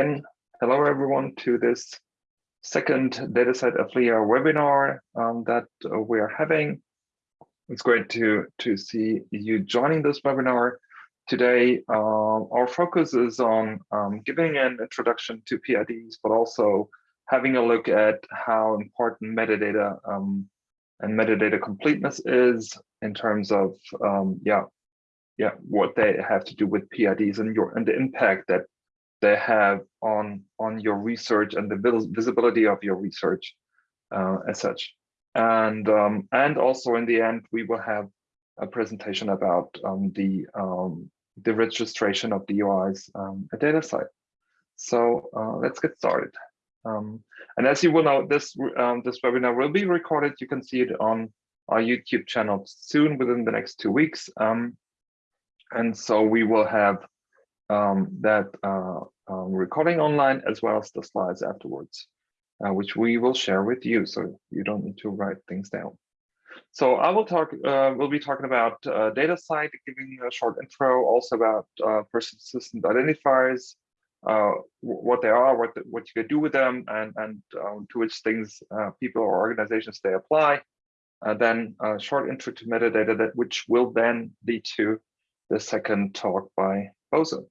And hello everyone to this second DataCite Aflia webinar um, that uh, we are having. It's great to, to see you joining this webinar. Today, uh, our focus is on um, giving an introduction to PIDs, but also having a look at how important metadata um, and metadata completeness is in terms of, um, yeah, yeah, what they have to do with PIDs and your and the impact that they have on on your research and the visibility of your research uh, as such. And um, and also in the end, we will have a presentation about um, the um, the registration of DOIs um, at DataCite. So uh, let's get started. Um, and as you will know, this um, this webinar will be recorded. You can see it on our YouTube channel soon within the next two weeks. and so we will have um, that uh, um, recording online as well as the slides afterwards, uh, which we will share with you. So you don't need to write things down. So I will talk, uh, we'll be talking about uh, DataCite, giving a short intro, also about uh, persistent identifiers, uh, what they are, what the, what you can do with them, and, and um, to which things people or organizations they apply. then a short intro to metadata, that which will then lead to the second talk by Bosun.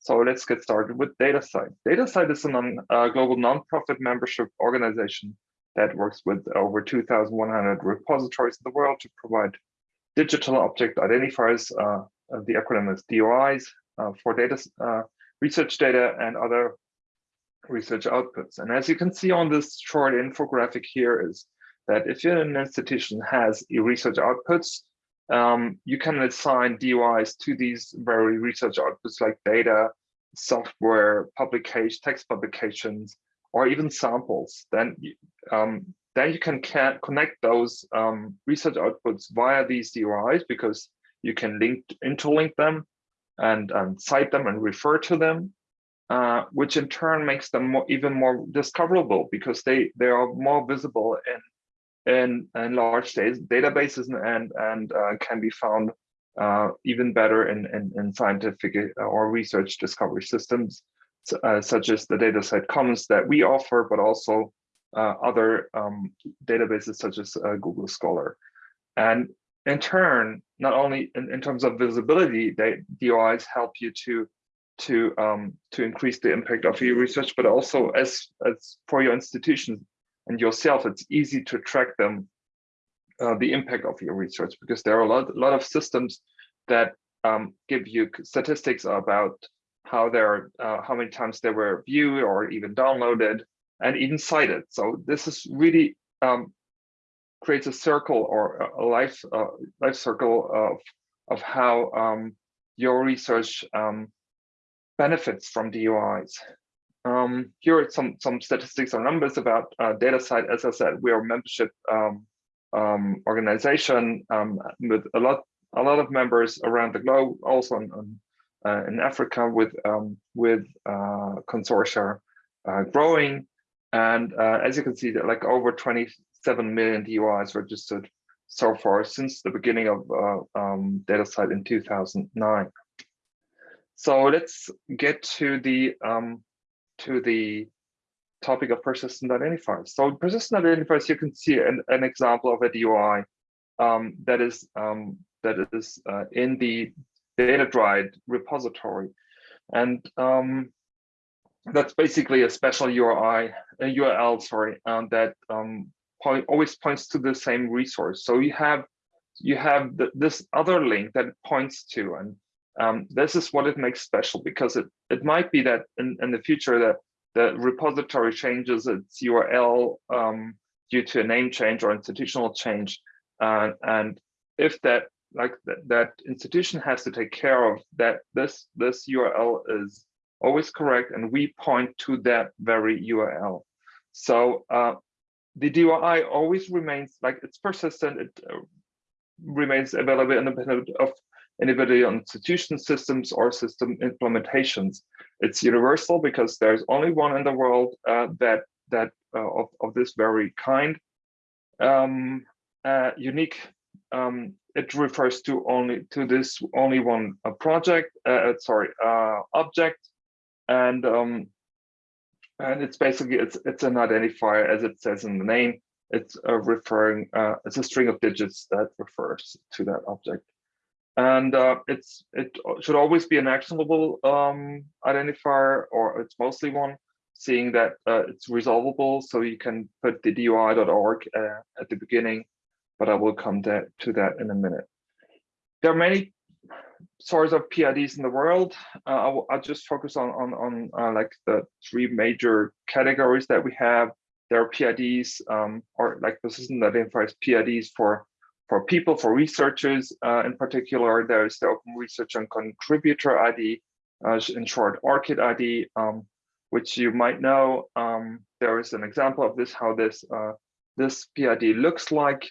So let's get started with DataCite. DataCite is a non, uh, global nonprofit membership organization that works with over 2,100 repositories in the world to provide digital object identifiers, uh, the acronym is DOIs, uh, for data uh, research data and other research outputs. And as you can see on this short infographic here is that if an institution has research outputs, um, you can assign DOIs to these very research outputs like data, software, publication, text publications, or even samples. Then, um, then you can, connect those um, research outputs via these DOIs because you can link interlink them and, and cite them and refer to them, uh, which in turn makes them more, even more discoverable because they, they are more visible in in, in large databases and, and uh, can be found uh, even better in, in, in, scientific uh, or research discovery systems, uh, such as the DataCite Commons that we offer, but also uh, other um, databases such as uh, Google Scholar. And in turn, not only in, in terms of visibility, they, DOIs help you to to um, to increase the impact of your research, but also as as for your institutions, and yourself, it's easy to track them, uh, the impact of your research, because there are a lot, a lot of systems that um, give you statistics about how they're, uh, how many times they were viewed or even downloaded and even cited. So this is really um, creates a circle or a life uh, life circle of of how um, your research um, benefits from DOIs. Um, here are some some statistics or numbers about uh, DataCite. As I said, we are a membership um, um, organization um, with a lot a lot of members around the globe, also in, uh, in Africa with um, with uh, consortia uh, growing. And uh, as you can see, that like over 27 million DOIs registered so far since the beginning of uh, um, DataCite in 2009. So let's get to the um, to the topic of persistent identifiers. So persistent identifiers, you can see an, an example of a DOI um, that is um, that is uh, in the data DataDryad repository, and um, that's basically a special URI, a URL, sorry, um, that um, point, always points to the same resource. So you have you have the, this other link that points to, and um, this is what it makes special because it, it might be that in, in the future that the repository changes its URL um, due to a name change or institutional change. Uh, and if that like that, that institution has to take care of that this this URL is always correct and we point to that very URL. So uh, the DOI always remains like it's persistent. It uh, remains available independent of anybody on institution systems or system implementations. It's universal because there's only one in the world uh, that that uh, of, of this very kind. Um, uh, unique, um, it refers to only to this only one uh, project, uh, uh, sorry, object. and um, and it's basically it's it's an identifier as it says in the name. It's referring it's a string of digits that refers to that object, and uh, it's it should always be an actionable um, identifier, or it's mostly one, seeing that uh, it's resolvable. So you can put the DOI.org uh, at the beginning, but I will come to, to that in a minute. There are many sorts of PIDs in the world. Uh, I'll, I'll, just focus on on, on uh, like the three major categories that we have. There are PIDs um, or like that identifies PIDs for for people, for researchers uh, in particular. There's the Open Research and Contributor ID, uh, in short, ORCID ID, um, which you might know. Um, there is an example of this, how this uh, this PID looks like.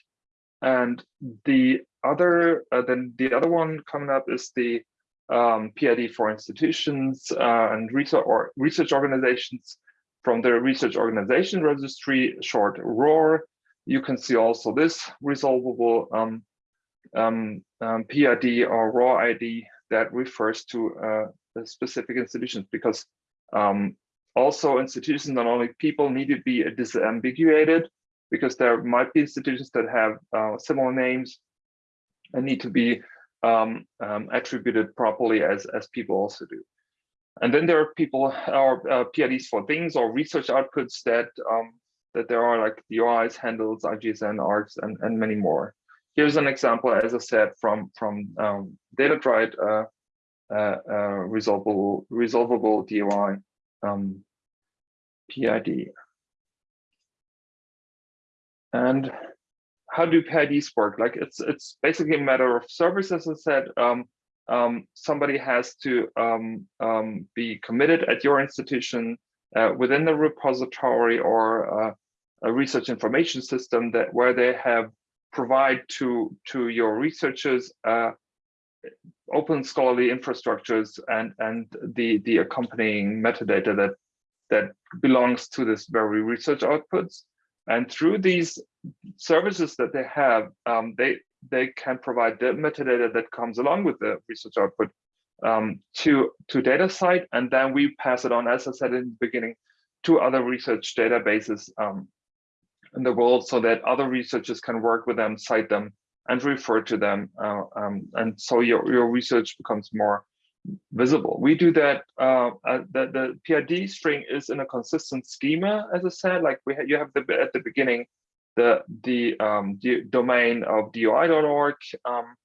And the other, uh, then the other one coming up is the um, PID for institutions uh, and research or research organizations from the research organization registry, short ROR. You can see also this resolvable um, um, um PID or ROR ID that refers to uh, specific institutions because um, also institutions, not only people, need to be disambiguated because there might be institutions that have uh, similar names and need to be um, um, attributed properly as, as people also do. And then there are people or uh, PIDs for things or research outputs that that there are like DOIs, handles, IGSN, ARKs, and, and many more. Here's an example, as I said, from from um, DataDryad uh, uh, uh, resolvable resolvable DOI um, PID. And how do PIDs work? Like it's it's basically a matter of service, as I said. Um, um, somebody has to um, um be committed at your institution uh, within the repository or uh, a research information system that where they have provide to to your researchers uh, open scholarly infrastructures and and the the accompanying metadata that that belongs to this very research outputs. And through these services that they have, um, they they can provide the metadata that comes along with the research output um, to to DataCite, and then we pass it on, as I said in the beginning, to other research databases um, in the world, so that other researchers can work with them, cite them, and refer to them, uh, um, and so your your research becomes more visible. We do that. Uh, uh, the the PID string is in a consistent schema, as I said. Like we ha you have the at the beginning the the, um, the domain of doi.org, um,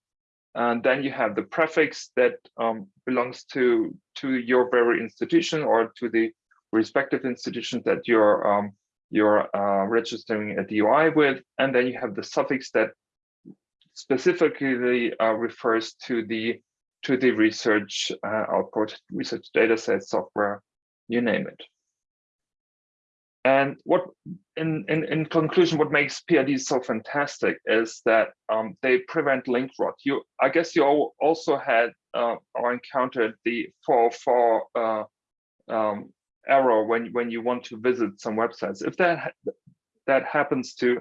and then you have the prefix that um, belongs to to your very institution or to the respective institution that you're um, you're uh, registering a DOI with, and then you have the suffix that specifically uh, refers to the to the research uh, output, research data set, software, you name it. And what, in, in, in conclusion, what makes PIDs so fantastic is that um, they prevent link rot. You, I guess you all also had uh, or encountered the 404 uh, um, error when when you want to visit some websites. If that that happens to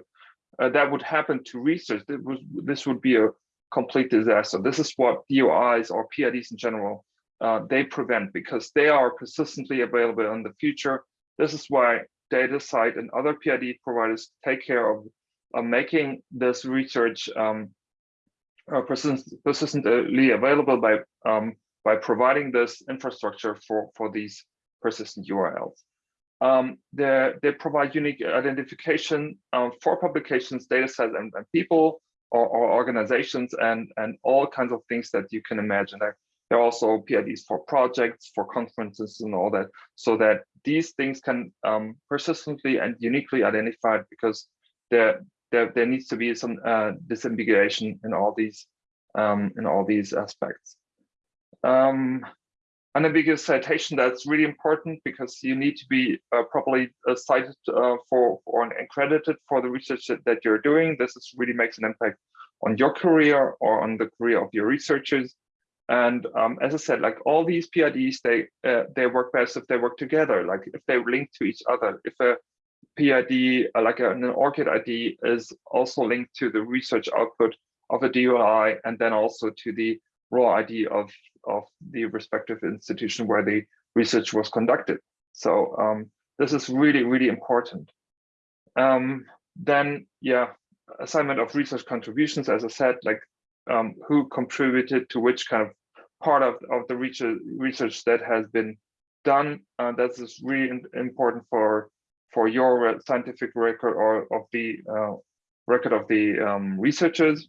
uh, that would happen to research, was, this would be a complete disaster. This is what DOIs or PIDs in general, uh, they prevent because they are persistently available in the future. This is why DataCite and other PID providers take care of, of making this research um, uh, persist persistently available by um, by providing this infrastructure for for these persistent URLs. Um, they, provide unique identification um, for publications, data sets, and, and people or, or, organizations and, and all kinds of things that you can imagine. There are also PIDs for projects, for conferences and all that, so that these things can um, persistently and uniquely identified because there, there, there needs to be some uh, disambiguation in all these um, in all these aspects. Um, unambiguous citation that's really important because you need to be uh, properly uh, cited uh, for, and accredited for the research that, that you're doing this is really makes an impact on your career or on the career of your researchers and um, as i said like all these pids they uh, they work best if they work together like if they link to each other if a pid uh, like an ORCID id is also linked to the research output of a doi and then also to the ROR ID of of the respective institution where the research was conducted. So um, this is really, really important. Um, then, yeah, assignment of research contributions, as I said, like um, who contributed to which kind of part of, of the research, research that has been done. Uh, that is really important for for your scientific record or of the uh, record of the um, researchers.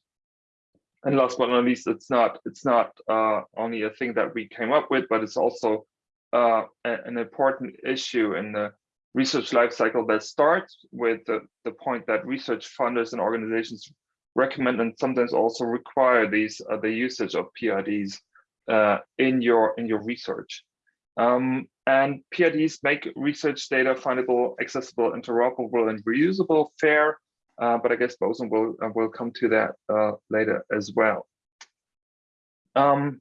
And last but not least, it's not it's not uh, only a thing that we came up with, but it's also uh, an important issue in the research lifecycle that starts with the, the point that research funders and organizations recommend and sometimes also require these uh, the usage of PIDs uh, in your in your research. Um, and PIDs make research data findable, accessible, interoperable, and reusable, fair. Uh, but I guess Bosun will uh, will come to that uh, later as well. Um,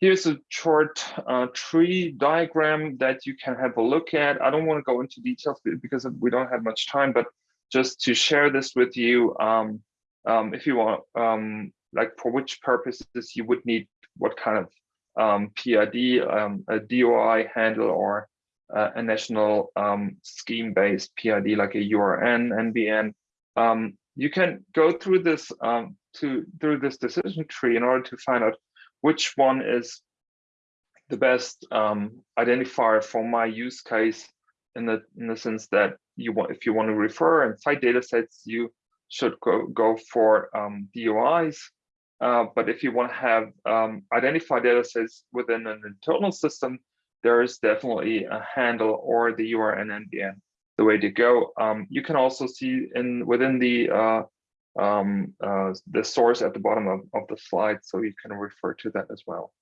here's a short uh, tree diagram that you can have a look at. I don't want to go into details because we don't have much time, but just to share this with you, um, um, if you want, um, like for which purposes you would need what kind of um, PID, um, a DOI handle, or uh, a national um, scheme-based PID like a URN, NBN. Um, you can go through this um, to through this decision tree in order to find out which one is the best um, identifier for my use case in the in the sense that you want if you want to refer and cite data sets you should go go for DOIs uh, but if you want to have um, identified data sets within an internal system, there is definitely a handle or the URN NBN the way to go. Um, you can also see in within the uh, um, uh, the source at the bottom of, of the slide, so you can refer to that as well.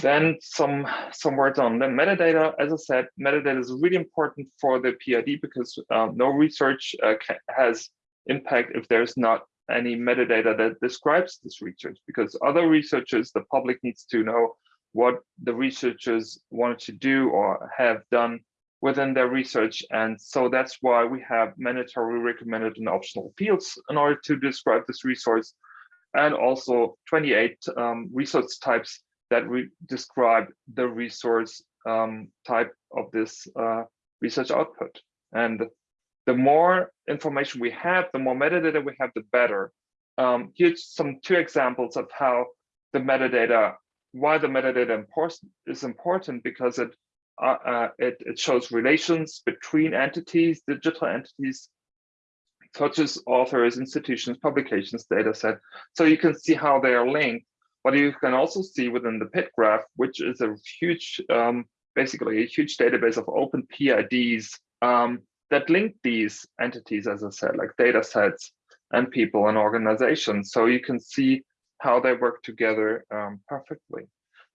Then some some words on the metadata. As I said, metadata is really important for the PID because um, no research uh, has impact if there's not any metadata that describes this research because other researchers, the public needs to know what the researchers wanted to do or have done within their research. And so that's why we have mandatory recommended and optional fields in order to describe this resource and also 28 um, resource types that we describe the resource um, type of this uh, research output. And the more information we have, the more metadata we have, the better. Um, here's some two examples of how the metadata, why the metadata important, is important because it, uh, uh, it, it shows relations between entities, digital entities, such as authors, institutions, publications, data set. So you can see how they are linked. But you can also see within the PID graph, which is a huge, um, basically a huge database of open PIDs, um, that link these entities, as I said, like data sets and people and organizations. So you can see how they work together um, perfectly.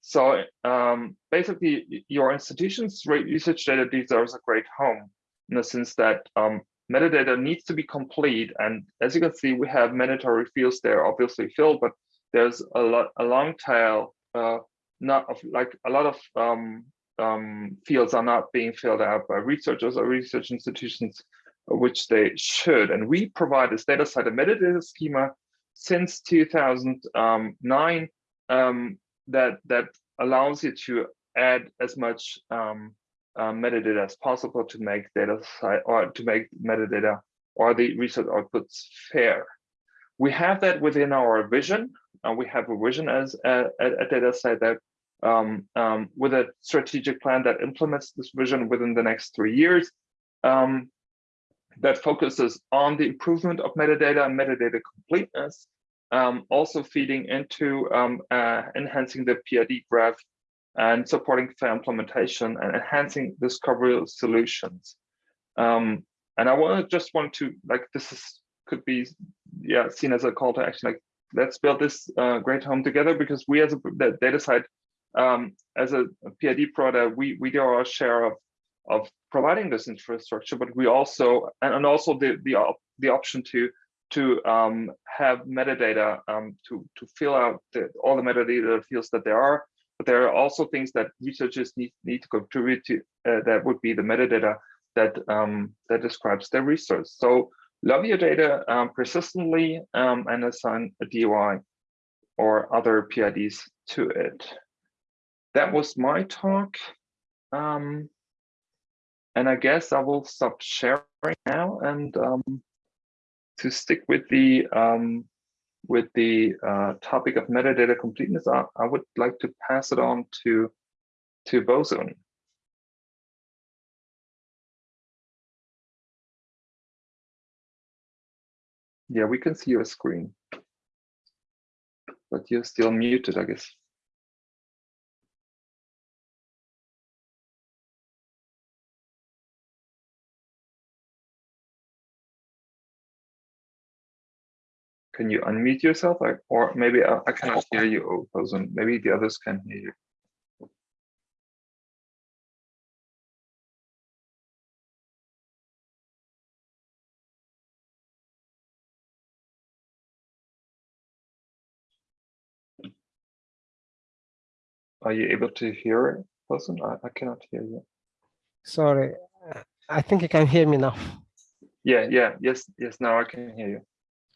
So um, basically, your institution's research data deserves a great home in the sense that um, metadata needs to be complete. And as you can see, we have mandatory fields there, obviously filled, but there's a lot, a long tail, uh, not of like a lot of um, um, fields are not being filled out by researchers or research institutions, which they should. And we provide this DataCite a metadata schema since 2009 um, that, that allows you to add as much um, uh, metadata as possible to make data site or to make metadata or the research outputs fair. We have that within our vision. Uh, we have a vision as a, a data set that um, um, with a strategic plan that implements this vision within the next three years um, that focuses on the improvement of metadata and metadata completeness, um, also feeding into um, uh, enhancing the PID graph and supporting fair implementation and enhancing discovery solutions. Um, and I want just want to like this is could be yeah seen as a call to action like let's build this uh, great home together because we as a DataCite um, as a, PID product, we, we do our share of, of providing this infrastructure, but we also, and, and also the, the, op, the option to, to um, have metadata um, to, to fill out the, all the metadata fields that there are. But there are also things that researchers need, need to contribute to uh, that would be the metadata that, um, that describes their resource. So love your data um, persistently um, and assign a DOI or other PIDs to it. That was my talk. Um, and I guess I will stop sharing now and um, to stick with the um, with the uh, topic of metadata completeness, I, I, would like to pass it on to to Bosun. Yeah, we can see your screen, but you're still muted, I guess. Can you unmute yourself? or maybe I, I cannot hear you, oh, Bosun. Maybe the others can hear you. Are you able to hear it, Bosun? I, I cannot hear you. Sorry, I think you can hear me now. Yeah, yeah, yes, yes, now I can hear you.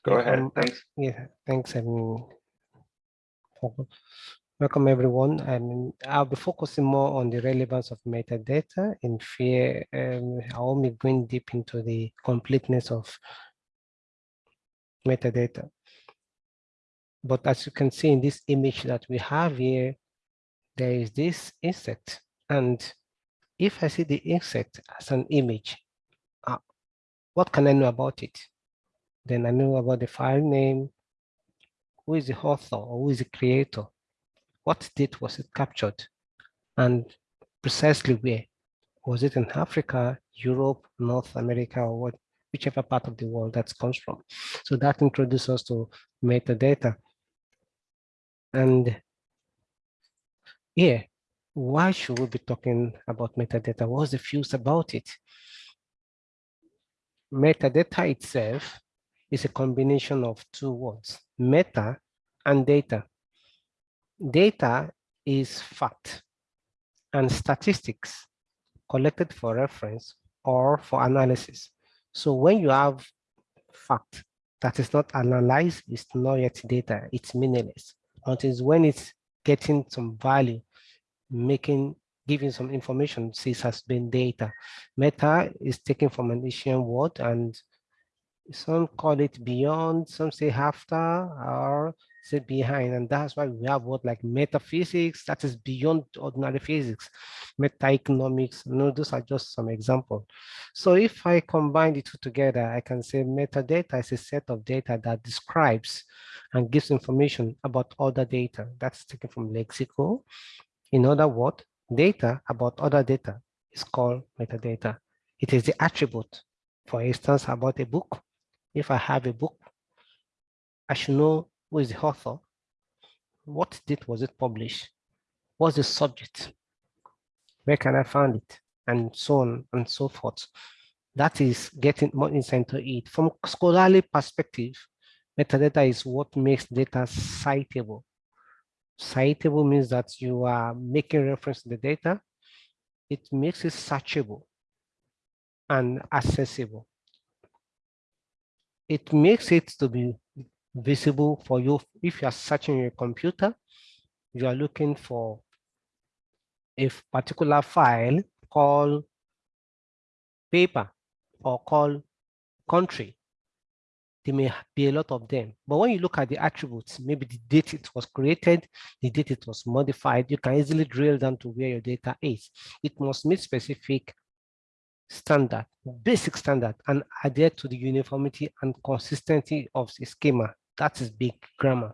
Go ahead, um, thanks. Yeah, thanks. and welcome everyone. Um, I'll be focusing more on the relevance of metadata in FAIR. Um, I will be going deep into the completeness of metadata. But as you can see in this image that we have here, there is this insect. And if I see the insect as an image, uh, what can I know about it? Then I know about the file name, who is the author or who is the creator, what date was it captured, and precisely where. Was it in Africa, Europe, North America, or what, whichever part of the world that comes from. So that introduces us to metadata. And yeah, why should we be talking about metadata? What's the fuse about it? Metadata itself is a combination of two words, meta and data. Data is fact and statistics collected for reference or for analysis. So when you have fact that is not analyzed, it's not yet data, it's meaningless. Until when it's getting some value making giving some information this has been data meta is taken from an asian word and some call it beyond some say after or say behind and that's why we have what like metaphysics that is beyond ordinary physics. Meta-economics no those are just some examples so if i combine the two together i can say metadata is a set of data that describes and gives information about other data. That's taken from lexical. In other words, data about other data is called metadata. It is the attribute, for instance, about a book. If I have a book, I should know who is the author, what date was it published, what's the subject, where can I find it, and so on and so forth. That is getting more insight into it. From scholarly perspective, metadata is what makes data citable. Citable means that you are making reference to the data. It makes it searchable and accessible. It makes it to be visible for you. If you are searching your computer, you are looking for a particular file called paper or called country there may be a lot of them. But when you look at the attributes, maybe the date it was created, the date it was modified, you can easily drill down to where your data is. It must meet specific standard, basic standard, and adhere to the uniformity and consistency of the schema. That is big grammar.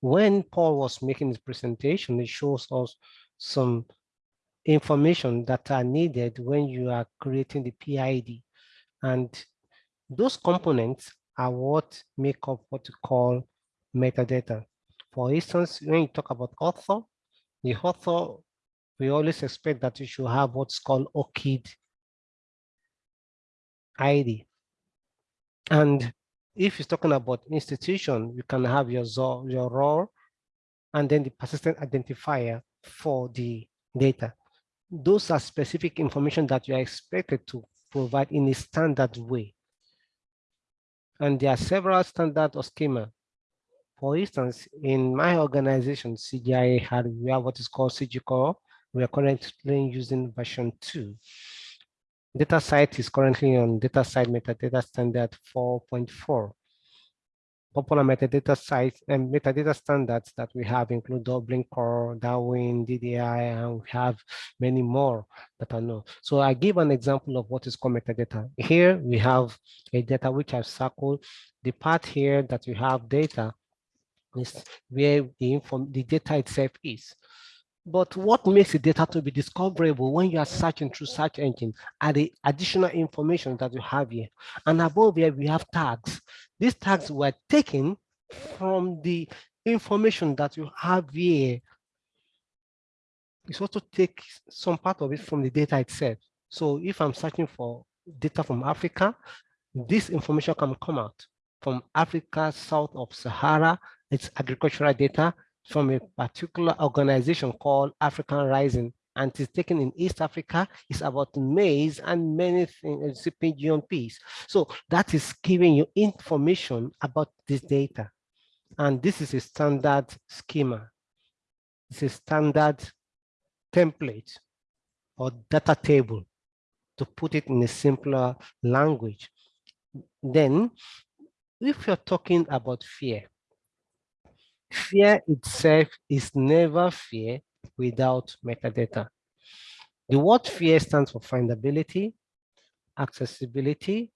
When Paul was making his presentation, it shows us some information that are needed when you are creating the PID. And those components are what make up what you call metadata. For instance, when you talk about author, the author, we always expect that you should have what's called ORCID ID. And if you're talking about institution, you can have your, your ROR and then the persistent identifier for the data. Those are specific information that you are expected to provide in a standard way. And there are several standard or schema For instance, in my organization, CGIAR we have what is called CG Core. We are currently using version two. DataCite is currently on DataCite metadata standard 4.4. Popular metadata sites and metadata standards that we have include Dublin Core, Darwin, DDI, and we have many more that I know. So I give an example of what is called metadata. Here we have a data which I've circled. The part here that we have data is where the, inform the data itself is. But what makes the data to be discoverable when you are searching through search engine are the additional information that you have here. And above here, we have tags. These tags were taken from the information that you have here. It's also take some part of it from the data itself. So if I'm searching for data from Africa, this information can come out from Africa south of Sahara. It's agricultural data from a particular organization called African Rising and it's taken in East Africa. It's about maize and many things, GMPs. So that is giving you information about this data. And this is a standard schema. It's a standard template or data table to put it in a simpler language. Then, if you're talking about FAIR, FAIR itself is never FAIR without metadata. The word FAIR stands for findability, accessibility,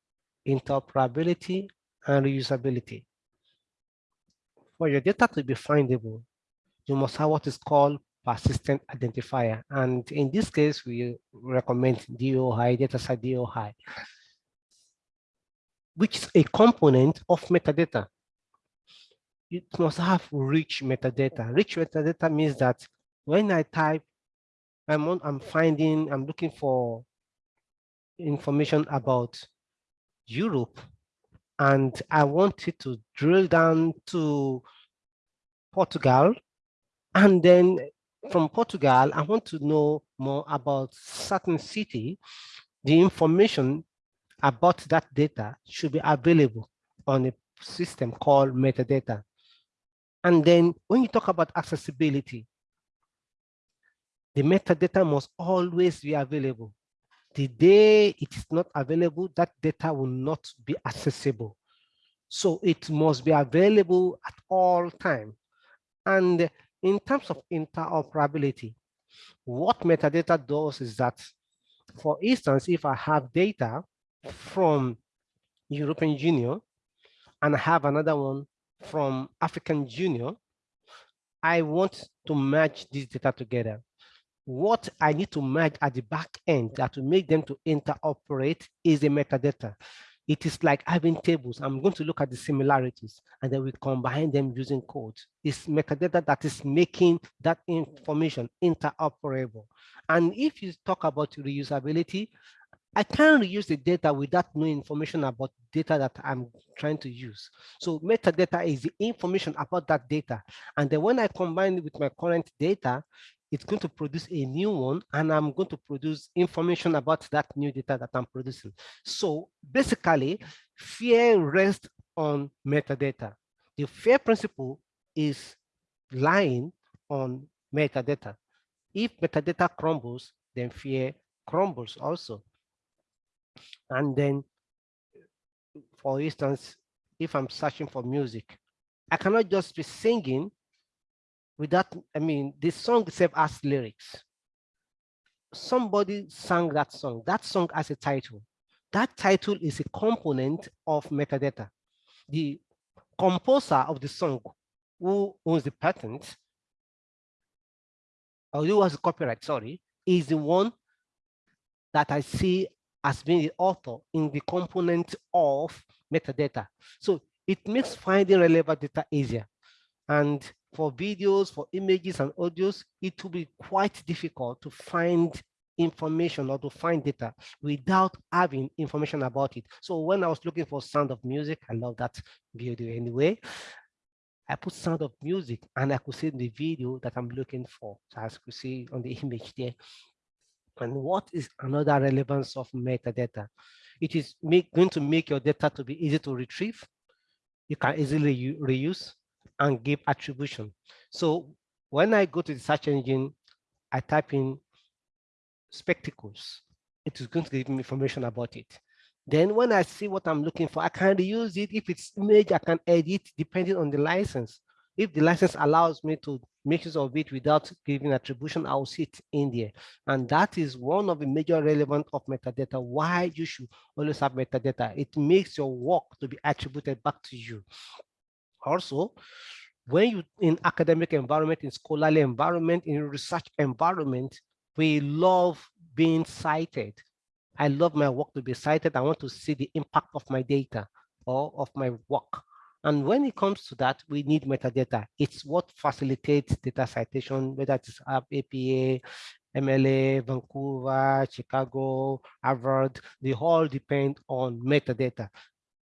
interoperability, and reusability. For your data to be findable, you must have what is called persistent identifier. And in this case, we recommend DOI, DataCite DOI, which is a component of metadata it must have rich metadata. Rich metadata means that when I type, I'm, on, I'm finding, I'm looking for information about Europe, and I wanted to drill down to Portugal, and then from Portugal, I want to know more about certain city. The information about that data should be available on a system called metadata. And then when you talk about accessibility, the metadata must always be available. The day it is not available, that data will not be accessible. So it must be available at all time. And in terms of interoperability, what metadata does is that, for instance, if I have data from European Union and I have another one from African Union, I want to merge this data together. What I need to merge at the back end that will make them to interoperate is the metadata. It is like having tables. I'm going to look at the similarities and then we combine them using code. It's metadata that is making that information interoperable. And if you talk about reusability, I can reuse the data without knowing information about data that I'm trying to use. So metadata is the information about that data. And then when I combine it with my current data, it's going to produce a new one and I'm going to produce information about that new data that I'm producing. So basically, FAIR rests on metadata. The FAIR principle is lying on metadata. If metadata crumbles, then FAIR crumbles also. And then, for instance, if I'm searching for music, I cannot just be singing without, I mean, the song itself has lyrics. Somebody sang that song. That song has a title. That title is a component of metadata. The composer of the song, who owns the patent, or who has the copyright, sorry, is the one that I see as being the author in the component of metadata. So it makes finding relevant data easier. And for videos, for images and audios, it will be quite difficult to find information or to find data without having information about it. So when I was looking for sound of music, I love that video anyway. I put sound of music and I could see the video that I'm looking for. So as you see on the image there, and what is another relevance of metadata? It is make, going to make your data to be easy to retrieve. You can easily reuse and give attribution. So when I go to the search engine, I type in spectacles, it is going to give me information about it. Then when I see what I'm looking for, I can reuse it. If it's image, I can edit depending on the license. If the license allows me to use of it without giving attribution, I'll in there. And that is one of the major relevant of metadata, why you should always have metadata. It makes your work to be attributed back to you. Also, when you in academic environment, in scholarly environment, in research environment, we love being cited. I love my work to be cited. I want to see the impact of my data or of my work. And when it comes to that, we need metadata. It's what facilitates data citation, whether it's APA, MLA, Vancouver, Chicago, Harvard, they all depend on metadata.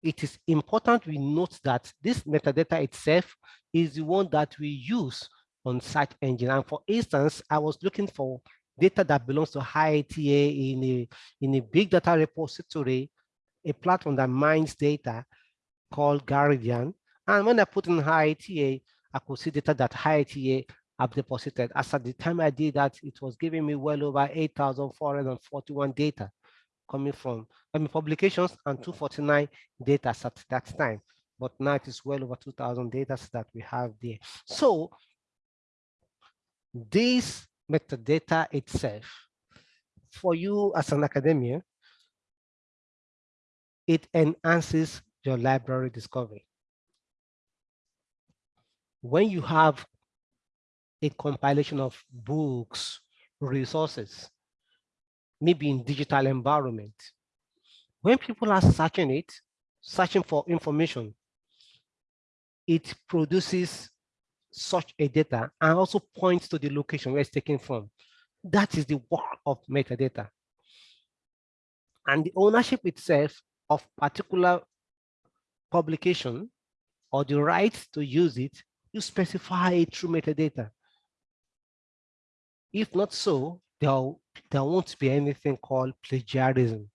It is important we note that this metadata itself is the one that we use on search engine. And for instance, I was looking for data that belongs to IITA in a, in a big data repository, a platform that mines data called GARDIAN. And when I put in IITA, I could see data that IITA have deposited. As at the time I did that, it was giving me well over 8,441 data coming from I mean, publications and 249 data at that time. But now it is well over 2,000 data that we have there. So this metadata itself, for you as an academia, it enhances your library discovery. When you have a compilation of books, resources, maybe in digital environment, when people are searching it, searching for information, it produces such a data and also points to the location where it's taken from. That is the work of metadata. And the ownership itself of particular publication or the right to use it, you specify it through metadata. If not so, there, there won't be anything called plagiarism.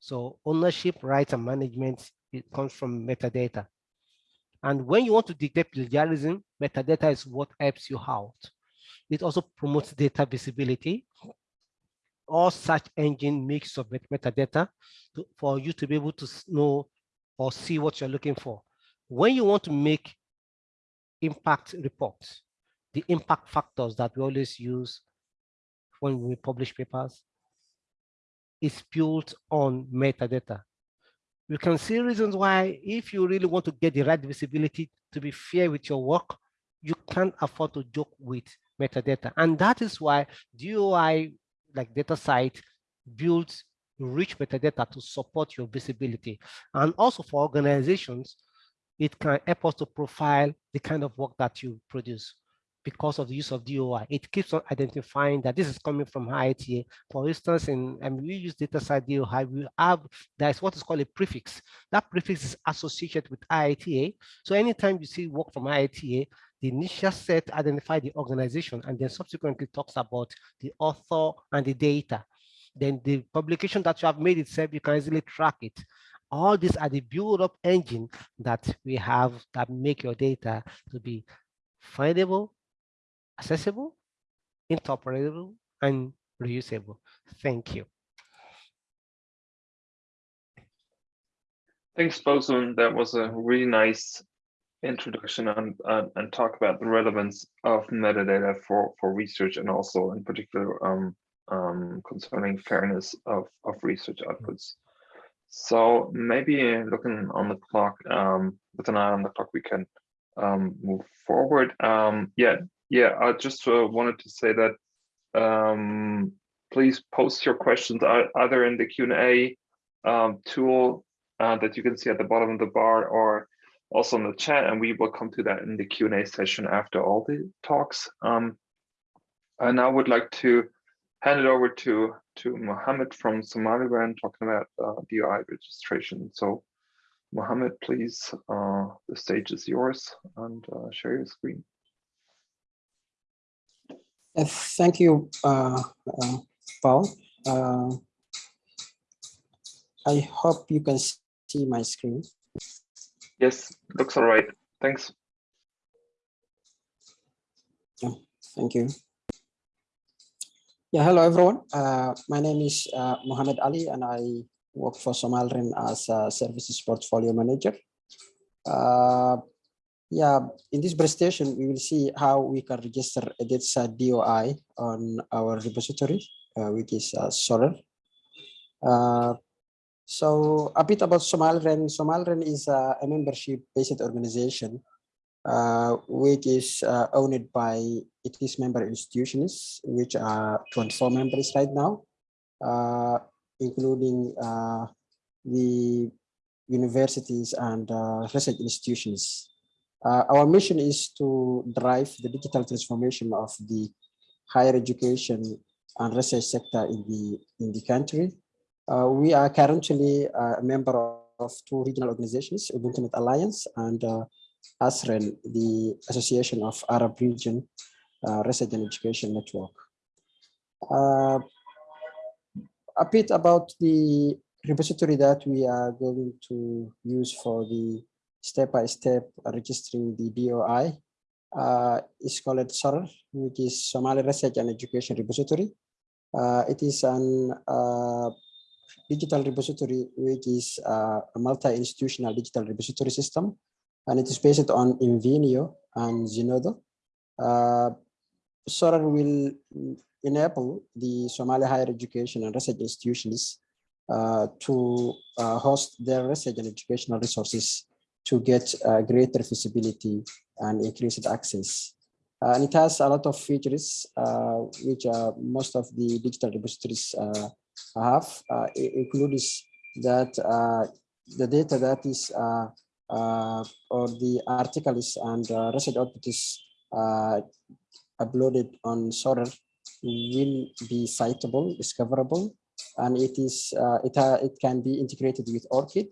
So ownership, rights, and management, it comes from metadata. And when you want to detect plagiarism, metadata is what helps you out. It also promotes data visibility. All search engine makes of metadata to, for you to be able to know or see what you're looking for. When you want to make impact reports, the impact factors that we always use when we publish papers is built on metadata. You can see reasons why if you really want to get the right visibility to be fair with your work, you can't afford to joke with metadata. And that is why DOI, like DataCite, builds rich metadata to support your visibility. And also for organizations, it can help us to profile the kind of work that you produce because of the use of DOI. It keeps on identifying that this is coming from IITA. For instance, in and we use DataCite DOI, we have there's what is called a prefix. That prefix is associated with IITA. So anytime you see work from IITA, the initial set identify the organization and then subsequently talks about the author and the data. Then the publication that you have made itself, you can easily track it. All these are the build-up engine that we have that make your data to be findable, accessible, interoperable, and reusable. Thank you. Thanks, Bosun. That was a really nice introduction and, and talk about the relevance of metadata for, for research and also in particular um, um, concerning fairness of, of research outputs. So maybe looking on the clock, um, with an eye on the clock, we can um, move forward. Um, yeah, yeah, I just uh, wanted to say that um, please post your questions either in the Q&A um, tool uh, that you can see at the bottom of the bar or also in the chat, and we will come to that in the Q&A session after all the talks. Um, I now would like to hand it over to, to Mohammed from Somaliland talking about uh, DOI registration. So Mohammed, please, uh, the stage is yours and uh, share your screen. Thank you, uh, uh, Paul. Uh, I hope you can see my screen. Yes, looks all right. Thanks. Yeah, Thank you. Yeah, hello everyone. Uh, my name is uh, Mohammed Ali and I work for SomaliREN as a services portfolio manager. Uh, yeah, in this presentation, we will see how we can register a data DOI on our repository, uh, which is uh. Uh, so a bit about SomaliREN. SomaliREN is a, a membership-based organization uh, which is uh, owned by its member institutions, which are 24 members right now, uh, including uh, the universities and uh, research institutions. Uh, our mission is to drive the digital transformation of the higher education and research sector in the in the country. we are currently a member of two regional organizations, Ubuntu Alliance and ASREN, the Association of Arab Region uh, Research and Education Network. Uh, a bit about the repository that we are going to use for the step-by-step -step registering the DOI uh, is called SOR, which is Somali Research and Education Repository. Uh, it is an uh, digital repository, which is uh, a multi-institutional digital repository system and it is based on Invenio and Zenodo. Uh, Sora will enable the Somali higher education and research institutions uh, to uh, host their research and educational resources to get uh, greater visibility and increased access. Uh, and it has a lot of features uh, which most of the digital repositories have, includes that the data that is uh, or the articles and uh, research output is uh, uploaded on Sorrel will be citable, discoverable, and it is uh, it uh, it can be integrated with ORCID.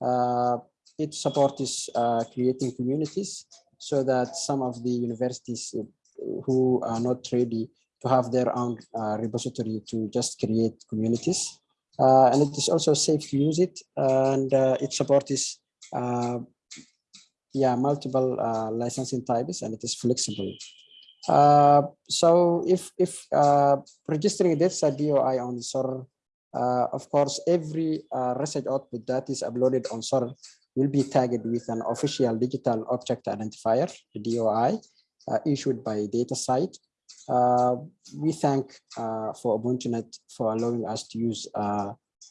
Uh, it supports uh, creating communities so that some of the universities who are not ready to have their own repository to just create communities. and it is also safe to use it, and it supports uh, yeah, multiple uh, licensing types and it is flexible. Uh, so if if uh, registering this DOI on SOR, uh, of course, every uh, research output that is uploaded on SOR will be tagged with an official digital object identifier, the DOI, uh, issued by DataCite. we thank uh, for UbuntuNet for allowing us to use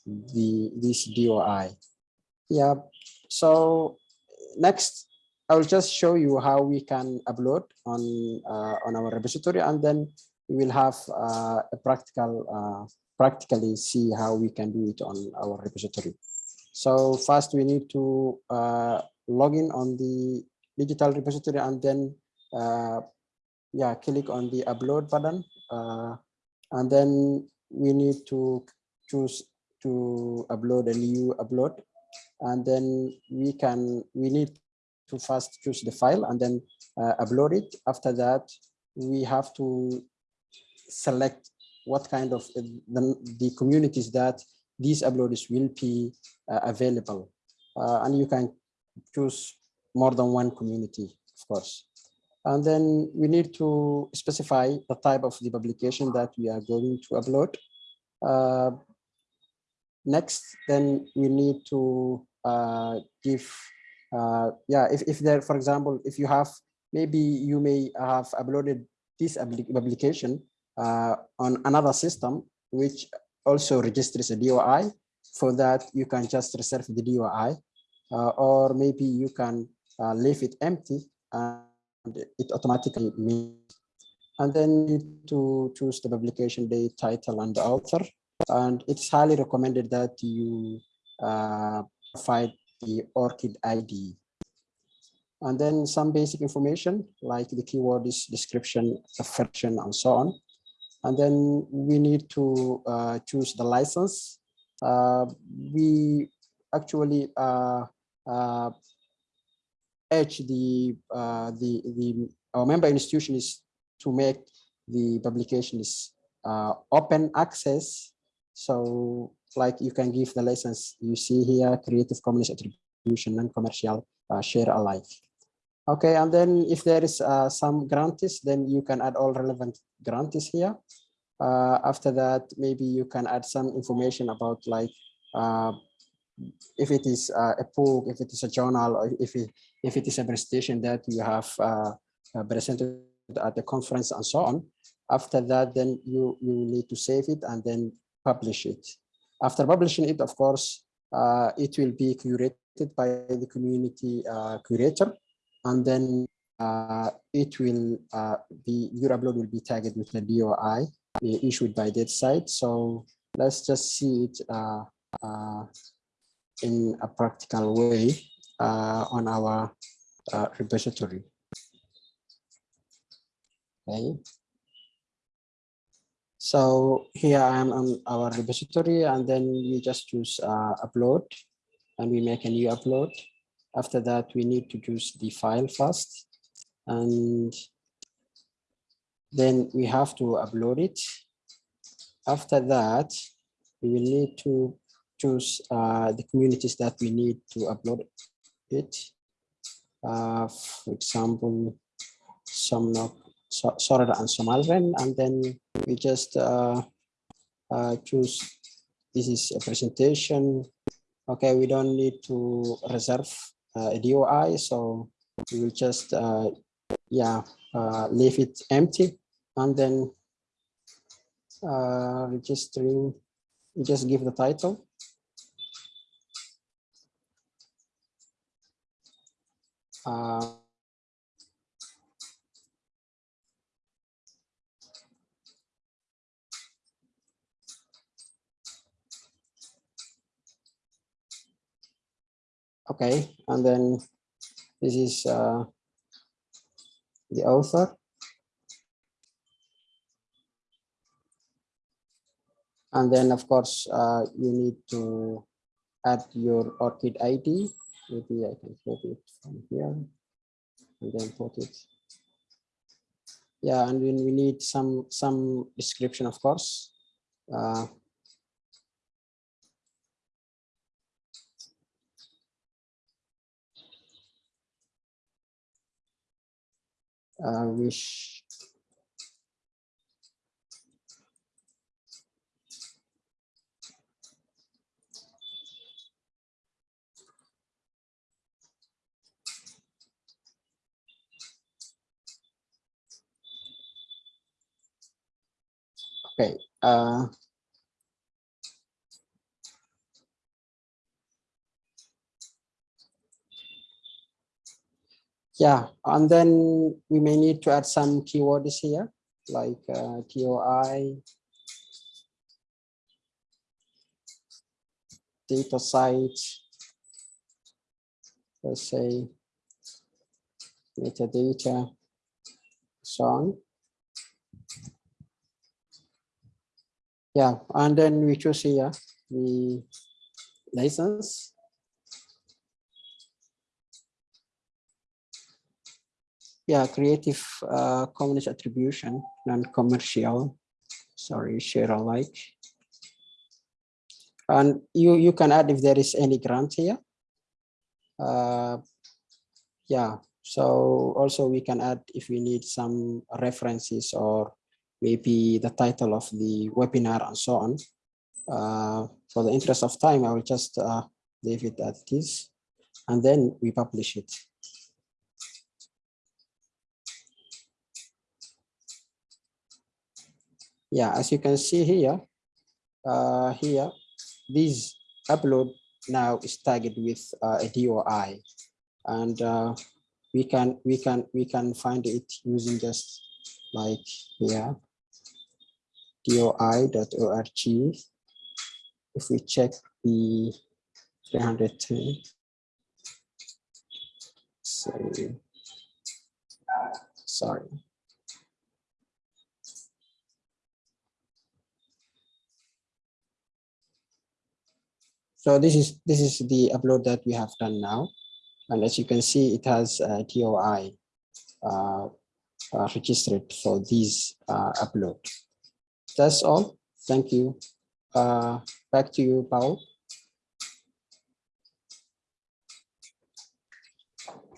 the this DOI. Yeah, so next, I will just show you how we can upload on uh, on our repository, and then we will have uh, a practical uh, practically see how we can do it on our repository. So first, we need to uh, log in on the digital repository, and then uh, yeah, click on the upload button, uh, and then we need to choose to upload a new upload and then we can we need to first choose the file and then uh, upload it. After that we have to select what kind of uh, the, the communities that these uploads will be uh, available. Uh, and you can choose more than one community of course. And then we need to specify the type of the publication that we are going to upload. Uh, Next, then we need to give, uh, yeah, if, if there, for example, if you have, maybe you may have uploaded this application uh, on another system, which also registers a DOI. For that, you can just reserve the DOI, uh, or maybe you can uh, leave it empty and it automatically means. And then you need to choose the publication date, title, and the author and it's highly recommended that you uh, provide the ORCID ID. And then some basic information like the keyword is description, version, and so on. And then we need to uh, choose the license. Uh, we actually uh, uh, edge the uh, the the our member institution is to make the publication is uh, open access so like you can give the license you see here, Creative Commons attribution, non-commercial, uh, share alike. Okay, and then if there is uh, some grantees, then you can add all relevant grantees here. Uh, after that, maybe you can add some information about like uh, if it is uh, a book, if it is a journal, or if it, if it is a presentation that you have uh, presented at the conference and so on. After that, then you, you need to save it and then publish it. After publishing it, of course, uh, it will be curated by the community uh, curator, and then uh, it will uh, be, your upload will be tagged with the DOI issued by DataCite. So let's just see it uh, uh, in a practical way on our repository. Okay. So here I am on our repository and then we just choose uh, upload and we make a new upload. After that, we need to choose the file first and then we have to upload it. After that, we will need to choose uh, the communities that we need to upload it. Uh, for example, some Sorada and SomaliREN, and then we just uh, uh, choose this is a presentation. Okay, we don't need to reserve uh, a DOI, so we will just uh, yeah uh, leave it empty, and then uh, registering. We just give the title. Uh, Okay, and then this is uh, the author. And then, of course, uh, you need to add your ORCID ID. Maybe I can put it from here and then put it. Yeah, and then we need some some description, of course. Uh, uh, wish. Okay uh, yeah and then we may need to add some keywords here like uh, TOI data site let's say metadata so on. Yeah and then we choose here the license yeah, Creative uh, Commons attribution, non-commercial, sorry, share alike. And you, you can add if there is any grant here. Uh, yeah, so also we can add if we need some references or maybe the title of the webinar and so on. Uh, for the interest of time, I will just uh, leave it at this and then we publish it. Yeah, as you can see here, uh, here, this upload now is tagged with uh, a DOI, and uh, we can we can we can find it using just like here, doi.org. If we check the 310, sorry, sorry. So this is this is the upload that we have done now. And as you can see, it has a DOI uh, uh, registered for this uh, upload. That's all. Thank you. Uh, back to you, Paul.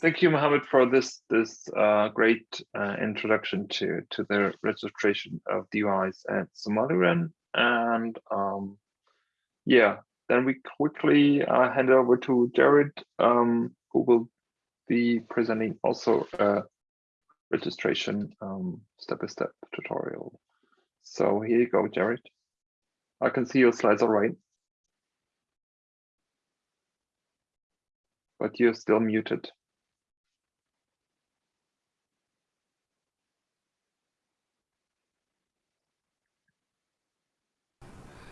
thank you, Mohammed, for this this uh, great uh, introduction to to the registration of DOIs at SomaliREN. And um, yeah, then we quickly uh, hand over to Jared, um, who will be presenting also a registration um, step-by-step -step tutorial. So here you go, Jared. I can see your slides all right. But you're still muted.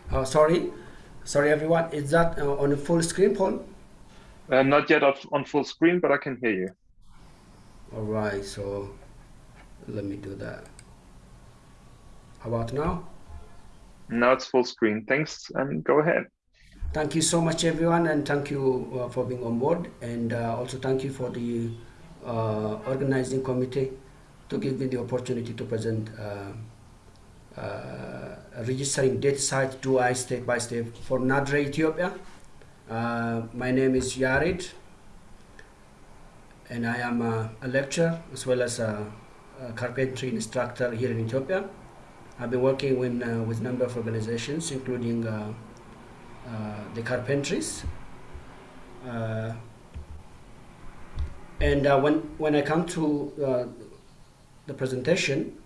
Oh, sorry, sorry everyone. Is that uh, on a full screen, Paul? Uh, not yet on full screen, but I can hear you. All right, so let me do that. How about now? Now it's full screen. Thanks, and go ahead. Thank you so much, everyone, and thank you uh, for being on board. And uh, also thank you for the uh, organizing committee to give me the opportunity to present uh, uh, registering DataCite do I step by step for NADRE Ethiopia. Uh, my name is Yared, and I am a, a lecturer as well as a, a, carpentry instructor here in Ethiopia. I've been working with, uh, with a number of organizations, including uh, uh the carpentries. Uh, and uh, when, when I come to the presentation,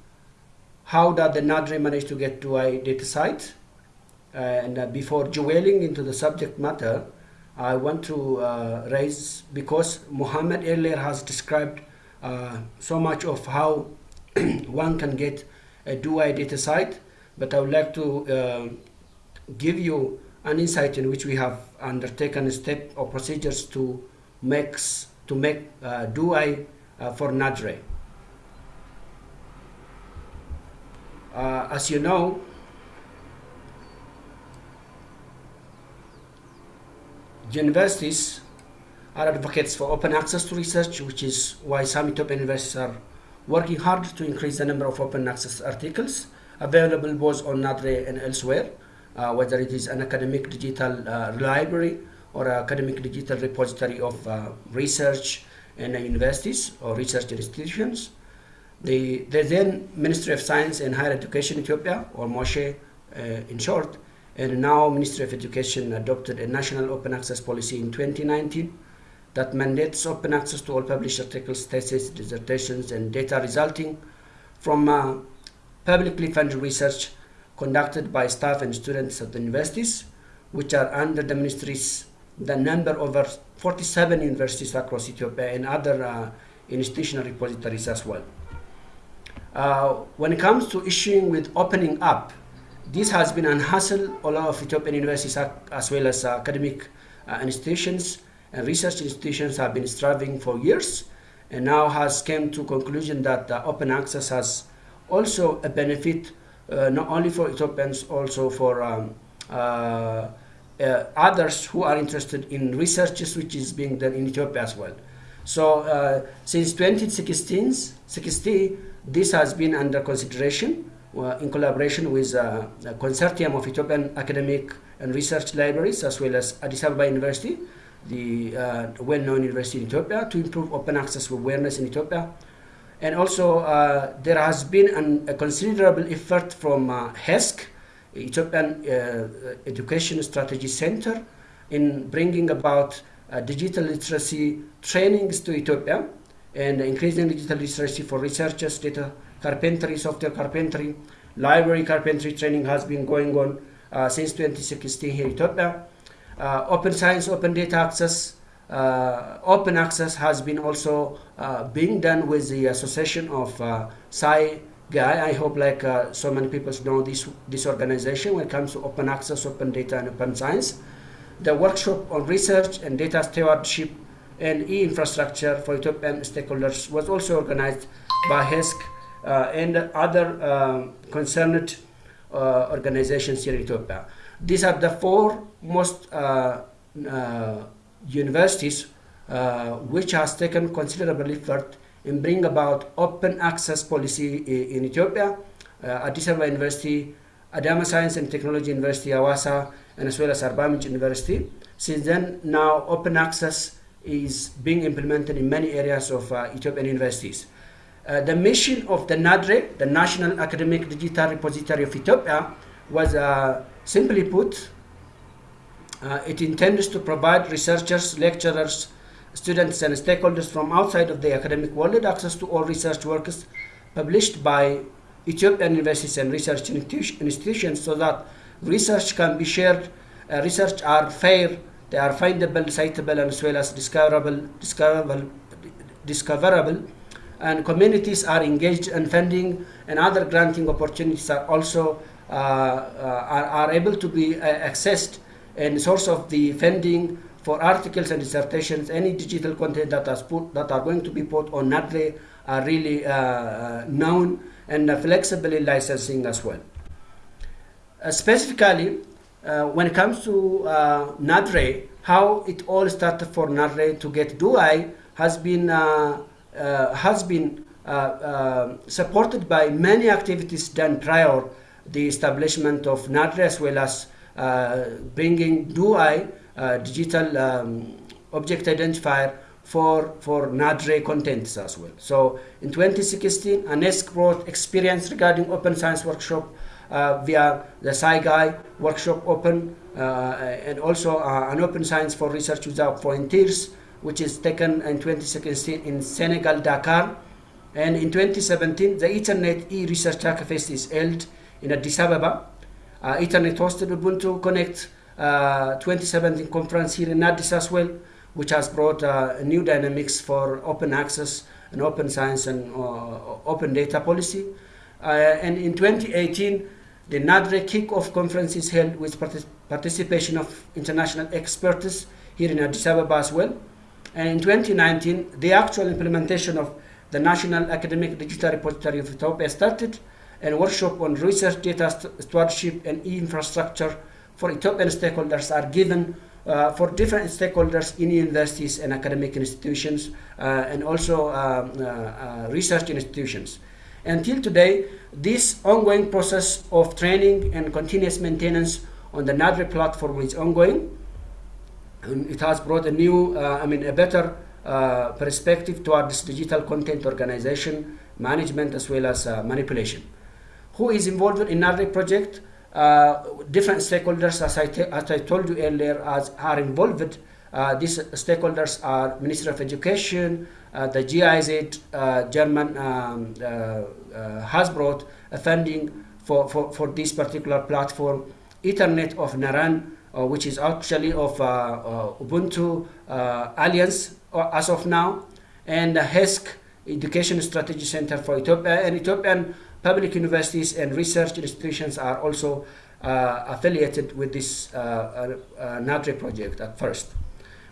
how did the NADRE manage to get to a DataCite? and uh, before dwelling into the subject matter, I want to uh, raise, because Muhammad earlier has described uh, so much of how one can get a DOI data site, but I would like to uh, give you an insight in which we have undertaken a step or procedures to make, to make uh, DOI uh, for NADRE. Uh, as you know, universities are advocates for open access to research, which is why some Ethiopian universities are working hard to increase the number of open access articles available both on NADRE and elsewhere, uh, whether it is an academic digital uh, library or academic digital repository of uh, research in universities or research institutions. The, the then Ministry of Science and Higher Education Ethiopia, or MOSHE uh, in short, and now Ministry of Education adopted a national open access policy in 2019 that mandates open access to all published articles, theses, dissertations, and data resulting from uh, publicly funded research conducted by staff and students at the universities, which are under the ministry's the number over 47 universities across Ethiopia and other uh, institutional repositories as well. Uh, when it comes to issuing with opening up this has been an hassle all of Ethiopian universities as well as academic uh, institutions and research institutions have been striving for years and now has came to conclusion that uh, open access has also a benefit uh, not only for Ethiopians, also for um, uh, uh, others who are interested in researches which is being done in Ethiopia as well. So uh, since 2016, 16, this has been under consideration in collaboration with uh, a consortium of Ethiopian academic and research libraries, as well as Addis Ababa University, the uh, well-known university in Ethiopia, to improve open access awareness in Ethiopia. And also, uh, there has been an, a considerable effort from uh, HESC, Ethiopian uh, Education Strategy Center, in bringing about uh, digital literacy trainings to Ethiopia and increasing digital literacy for researchers, data carpentry, software carpentry, library carpentry training has been going on uh, since 2016 here in Ethiopia. Uh, open science, open data access, uh, open access has been also uh, being done with the association of uh, Sci-GaIA. I hope like uh, so many people know this, this organization when it comes to open access, open data, and open science. The workshop on research and data stewardship and e-infrastructure for Ethiopian stakeholders was also organized by HESC uh, and other um, concerned uh, organizations here in Ethiopia. These are the four most uh, universities which has taken considerable effort in bringing about open access policy in Ethiopia. Addis Ababa University, Adama Science and Technology University, Hawassa, and as well as Arba University. Since then, now open access is being implemented in many areas of uh, Ethiopian universities. Uh, the mission of the NADRE, the National Academic Digital Repository of Ethiopia, was uh, simply put, uh, it intends to provide researchers, lecturers, students, and stakeholders from outside of the academic world access to all research works published by Ethiopian universities and research institutions so that research can be shared, uh, research are fair, they are findable, citable, and as well as discoverable, discoverable, discoverable, and communities are engaged in funding and other granting opportunities are also uh, uh, are, are able to be uh, accessed and source of the funding for articles and dissertations, any digital content that, is put, that are going to be put on NADRE are really uh, uh, known and flexible licensing as well. Uh, specifically, uh, when it comes to uh, NADRE, how it all started for NADRE to get DOI has been, uh, uh, has been uh, uh, supported by many activities done prior the establishment of NADRE as well as bringing uh, digital um, object identifier for, for NADRE contents as well. So in 2016, ANESC brought experience regarding open science workshop via the Sci-GaIA workshop open uh, and also uh, an open science for research without frontiers, which is taken in 2016 in Senegal, Dakar. And in 2017, the EthERNet e-research Hackfest is held in Addis Ababa. Uh, EthERNet hosted Ubuntu Connect uh, 2017 conference here in Addis as well, which has brought uh, new dynamics for open access and open science and uh, open data policy. Uh, and in 2018, the NADRE kick-off conference is held with partic- participation of international experts here in Addis Ababa as well. And in 2019, the actual implementation of the National Academic Digital Repository of Ethiopia started, and workshop on research data stewardship and e-infrastructure for Ethiopian stakeholders are given uh, for different stakeholders in universities and academic institutions uh, and also um, uh, uh, research institutions. Until today, this ongoing process of training and continuous maintenance on the NADRE platform is ongoing. And it has brought a new, uh, I mean, a better uh, perspective towards digital content organization, management, as well as uh, manipulation. Who is involved in NADRE project? Uh, different stakeholders, as I, as I told you earlier, as are involved. Uh, these stakeholders are Ministry of Education, uh, the GIZ, uh, German um, has brought funding for, for, for this particular platform. EthERNet of Naran, which is actually of Ubuntu Alliance as of now, and the HESC Education Strategy Center for Ethiopia, and Ethiopian public universities and research institutions are also uh, affiliated with this uh, uh, NADRE project at first.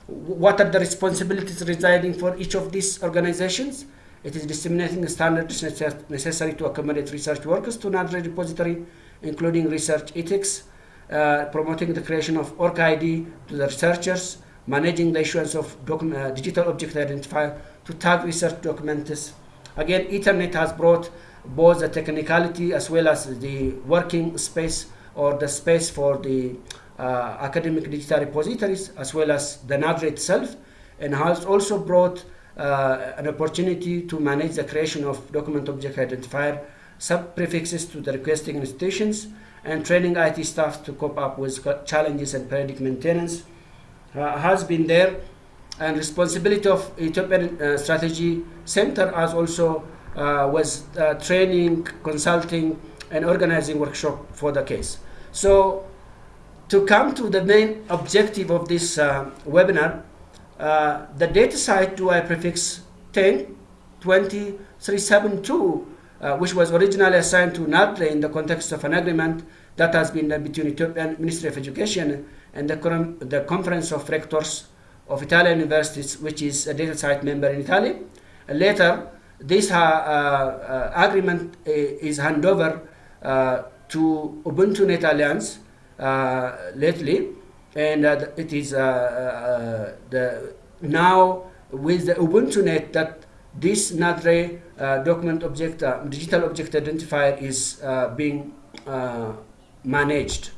What are the responsibilities residing for each of these organizations? It is disseminating standards necessary to accommodate research workers to another repository, including research ethics, uh, promoting the creation of ORCID to the researchers, managing the issuance of uh, digital object identifier to tag research documents. Again, EthERNet has brought both the technicality as well as the working space or the space for the academic digital repositories as well as the NADRE itself and has also brought uh, an opportunity to manage the creation of document object identifier sub-prefixes to the requesting institutions and training IT staff to cope up with challenges and periodic maintenance uh, has been there and responsibility of Ethiopian uh, Strategy Center has also uh, was uh, training, consulting, and organizing workshop for the case. So to come to the main objective of this uh, webinar, uh, the data site DOI prefix 10 20372, uh, which was originally assigned to NADRE in the context of an agreement that has been done between Ethiopian Ministry of Education and the, the Conference of Rectors of Italian Universities, which is a DataCite member in Italy. later, this uh, uh, agreement uh, is handed over uh, to UbuntuNet Alliance uh, lately, and uh, it is uh, uh, the now with the UbuntuNet that this NADRE uh, document object, uh, digital object identifier is uh, being uh, managed.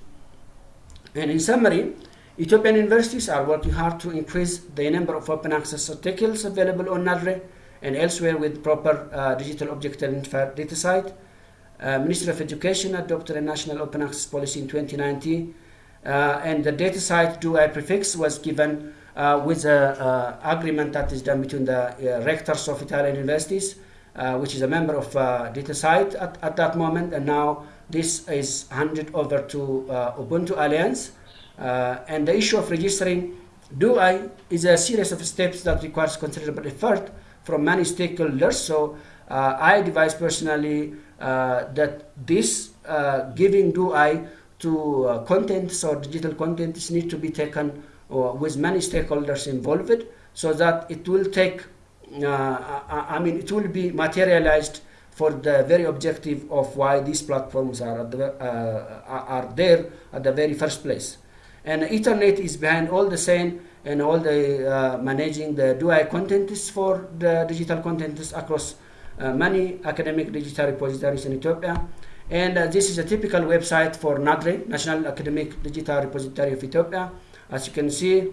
And in summary, Ethiopian universities are working hard to increase the number of open access articles available on NADRE and elsewhere with proper uh, digital object identifier DataCite. Uh, Ministry of Education adopted a national open access policy in 2019 uh, and the DataCite do I prefix was given uh, with an agreement that is done between the uh, rectors of Italian universities, uh, which is a member of uh, DataCite at, at that moment, and now this is handed over to uh, Ubuntu Alliance. Uh, and the issue of registering DOI is a series of steps that requires considerable effort from many stakeholders. So I advise personally that this giving DOI to uh, contents or digital contents need to be taken uh, with many stakeholders involved so that it will take, uh, I, mean, it will be materialized for the very objective of why these platforms are, the, are there at the very first place. And EthERNet is behind all the same and all the managing the DOI contents for the digital contents across many academic digital repositories in Ethiopia. And uh, this is a typical website for NADRE, National Academic Digital Repository of Ethiopia. As you can see,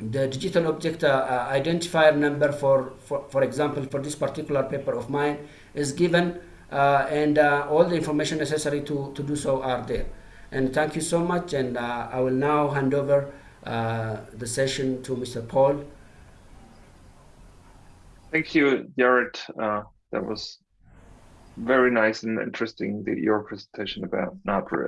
the digital object uh, uh, identifier number for, for, for example, for this particular paper of mine is given uh, and uh, all the information necessary to, to do so are there. And thank you so much. And uh, I will now hand over the session to Mr. Paul. Thank you, Jared. Uh, that was very nice and interesting, the, your presentation about NADRE.